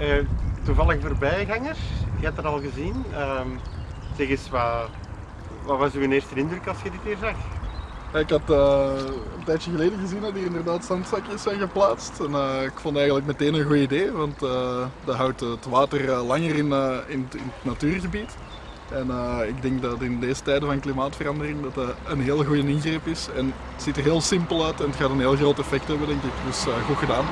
Uh, toevallig voorbijgangers, je hebt dat al gezien. Uh, zeg eens, wat, wat was uw eerste indruk als je dit hier zag? Ik had uh, een tijdje geleden gezien dat hier inderdaad zandzakjes zijn geplaatst. En uh, ik vond eigenlijk meteen een goed idee, want uh, dat houdt het water langer in, in, in, het natuurgebied. En ik denk dat in deze tijden van klimaatverandering dat, dat een heel goede ingreep is. En het ziet er heel simpel uit en het gaat een heel groot effect hebben denk ik, dus goed gedaan.